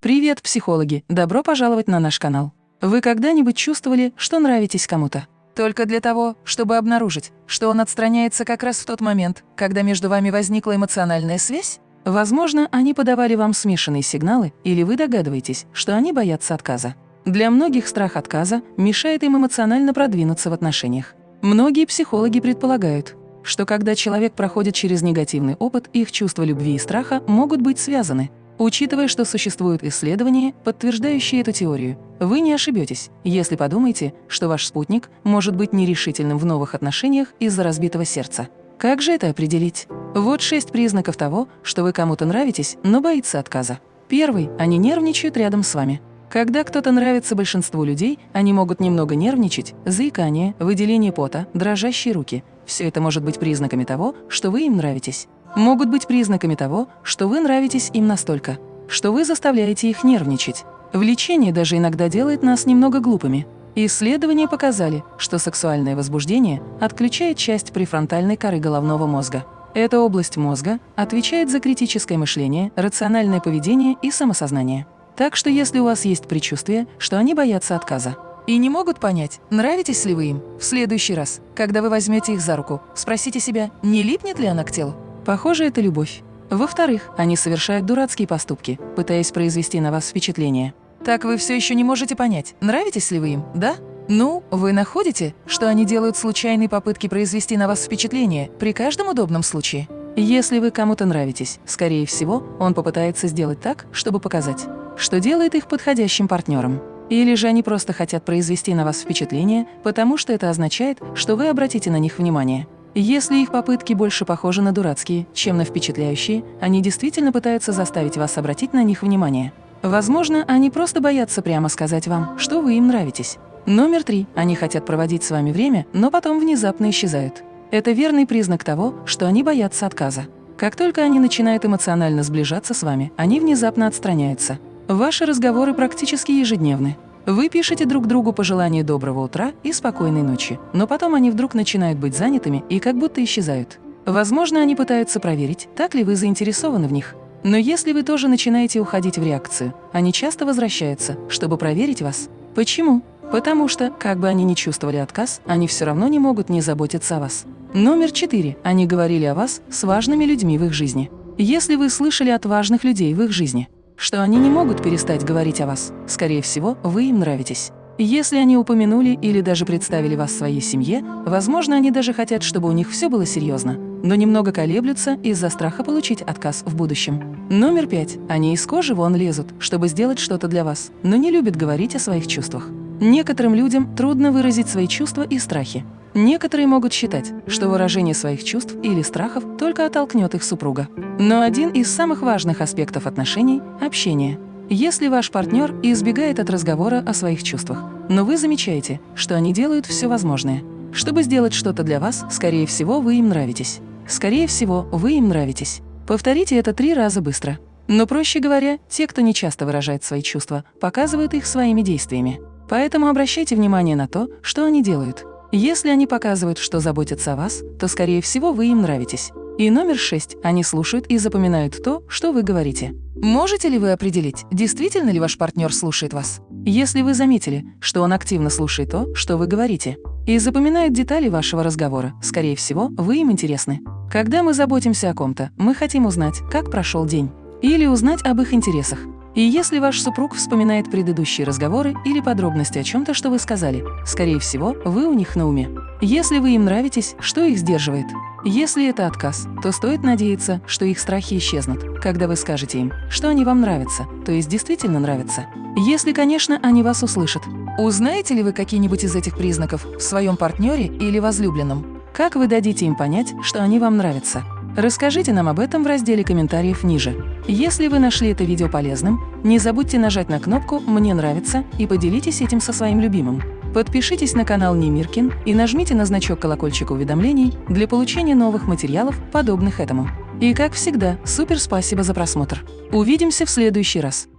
Привет, психологи! Добро пожаловать на наш канал. Вы когда-нибудь чувствовали, что нравитесь кому-то? Только для того, чтобы обнаружить, что он отстраняется как раз в тот момент, когда между вами возникла эмоциональная связь? Возможно, они подавали вам смешанные сигналы, или вы догадываетесь, что они боятся отказа. Для многих страх отказа мешает им эмоционально продвинуться в отношениях. Многие психологи предполагают, что когда человек проходит через негативный опыт, их чувства любви и страха могут быть связаны. Учитывая, что существуют исследования, подтверждающие эту теорию, вы не ошибетесь, если подумаете, что ваш спутник может быть нерешительным в новых отношениях из-за разбитого сердца. Как же это определить? Вот шесть признаков того, что вы кому-то нравитесь, но боится отказа. Первый – они нервничают рядом с вами. Когда кто-то нравится большинству людей, они могут немного нервничать, заикание, выделение пота, дрожащие руки. Все это может быть признаками того, что вы им нравитесь могут быть признаками того, что вы нравитесь им настолько, что вы заставляете их нервничать. Влечение даже иногда делает нас немного глупыми. Исследования показали, что сексуальное возбуждение отключает часть префронтальной коры головного мозга. Эта область мозга отвечает за критическое мышление, рациональное поведение и самосознание. Так что если у вас есть предчувствие, что они боятся отказа, и не могут понять, нравитесь ли вы им, в следующий раз, когда вы возьмете их за руку, спросите себя, не липнет ли она к телу. Похоже, это любовь. Во-вторых, они совершают дурацкие поступки, пытаясь произвести на вас впечатление. Так вы все еще не можете понять, нравитесь ли вы им, да? Ну, вы находите, что они делают случайные попытки произвести на вас впечатление при каждом удобном случае? Если вы кому-то нравитесь, скорее всего, он попытается сделать так, чтобы показать, что делает их подходящим партнером. Или же они просто хотят произвести на вас впечатление, потому что это означает, что вы обратите на них внимание. Если их попытки больше похожи на дурацкие, чем на впечатляющие, они действительно пытаются заставить вас обратить на них внимание. Возможно, они просто боятся прямо сказать вам, что вы им нравитесь. Номер три. Они хотят проводить с вами время, но потом внезапно исчезают. Это верный признак того, что они боятся отказа. Как только они начинают эмоционально сближаться с вами, они внезапно отстраняются. Ваши разговоры практически ежедневны. Вы пишете друг другу пожелания доброго утра и спокойной ночи, но потом они вдруг начинают быть занятыми и как будто исчезают. Возможно, они пытаются проверить, так ли вы заинтересованы в них. Но если вы тоже начинаете уходить в реакцию, они часто возвращаются, чтобы проверить вас. Почему? Потому что, как бы они ни чувствовали отказ, они все равно не могут не заботиться о вас. Номер четыре. Они говорили о вас с важными людьми в их жизни. Если вы слышали от важных людей в их жизни, что они не могут перестать говорить о вас. Скорее всего, вы им нравитесь. Если они упомянули или даже представили вас своей семье, возможно, они даже хотят, чтобы у них все было серьезно, но немного колеблются из-за страха получить отказ в будущем. Номер пять. Они из кожи вон лезут, чтобы сделать что-то для вас, но не любят говорить о своих чувствах. Некоторым людям трудно выразить свои чувства и страхи. Некоторые могут считать, что выражение своих чувств или страхов только оттолкнет их супруга. Но один из самых важных аспектов отношений – общение. Если ваш партнер избегает от разговора о своих чувствах, но вы замечаете, что они делают все возможное, чтобы сделать что-то для вас, скорее всего, вы им нравитесь. Скорее всего, вы им нравитесь. Повторите это три раза быстро. Но, проще говоря, те, кто не часто выражает свои чувства, показывают их своими действиями. Поэтому обращайте внимание на то, что они делают. Если они показывают, что заботятся о вас, то, скорее всего, вы им нравитесь. И номер шесть. Они слушают и запоминают то, что вы говорите. Можете ли вы определить, действительно ли ваш партнер слушает вас? Если вы заметили, что он активно слушает то, что вы говорите, и запоминает детали вашего разговора, скорее всего, вы им интересны. Когда мы заботимся о ком-то, мы хотим узнать, как прошел день, или узнать об их интересах, и если ваш супруг вспоминает предыдущие разговоры или подробности о чем-то, что вы сказали, скорее всего, вы у них на уме. Если вы им нравитесь, что их сдерживает? Если это отказ, то стоит надеяться, что их страхи исчезнут, когда вы скажете им, что они вам нравятся, то есть действительно нравятся. Если, конечно, они вас услышат. Узнаете ли вы какие-нибудь из этих признаков в своем партнере или возлюбленном? Как вы дадите им понять, что они вам нравятся? Расскажите нам об этом в разделе комментариев ниже. Если вы нашли это видео полезным, не забудьте нажать на кнопку «Мне нравится» и поделитесь этим со своим любимым. Подпишитесь на канал Немиркин и нажмите на значок колокольчика уведомлений для получения новых материалов, подобных этому. И как всегда, супер спасибо за просмотр. Увидимся в следующий раз.